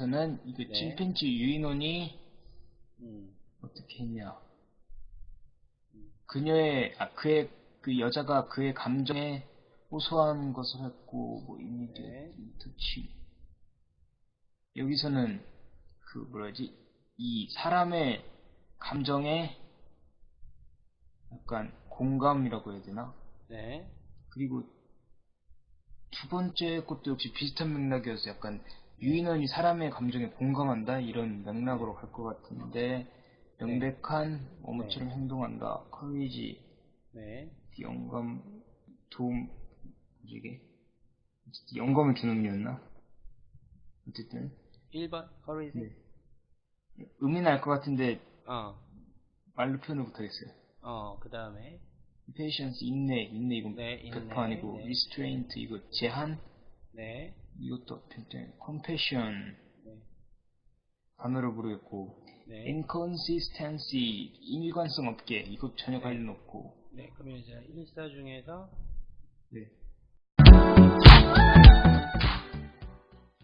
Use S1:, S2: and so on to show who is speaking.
S1: 여기서는 이거
S2: 네.
S1: 침팬지 유인원이
S2: 음,
S1: 어떻게 했냐. 그녀의, 아, 그의, 그 여자가 그의 감정에 호소한 것을 했고, 뭐, 이미디어,
S2: 네.
S1: 터치. 여기서는, 그, 뭐라지, 이 사람의 감정에 약간 공감이라고 해야 되나?
S2: 네.
S1: 그리고 두 번째 것도 역시 비슷한 맥락이어서 약간 유인원이 사람의 감정에 공감한다 이런 맥락으로 갈 것 같은데 명백한 어머처럼 행동한다 커리지
S2: 네.
S1: 영감 도움 이게 영감을 주는 의미였나 어쨌든
S2: 1번, courage.
S1: 네. 의미는 알것 같은데
S2: 어,
S1: 말로 표현을 못하겠어요
S2: 어, 그 다음에.
S1: patience 인내 인내 이건
S2: 네, 인내,
S1: 100% 아니고
S2: 네.
S1: restraint 이거 제한
S2: 네.
S1: 이것도 굉장히 compassion
S2: 네.
S1: 단어를 모르겠고
S2: 네.
S1: inconsistency 일관성 없게 이것 전혀
S2: 네.
S1: 관련 없고
S2: 네. 그러면 이제 1사 중에서
S1: 네.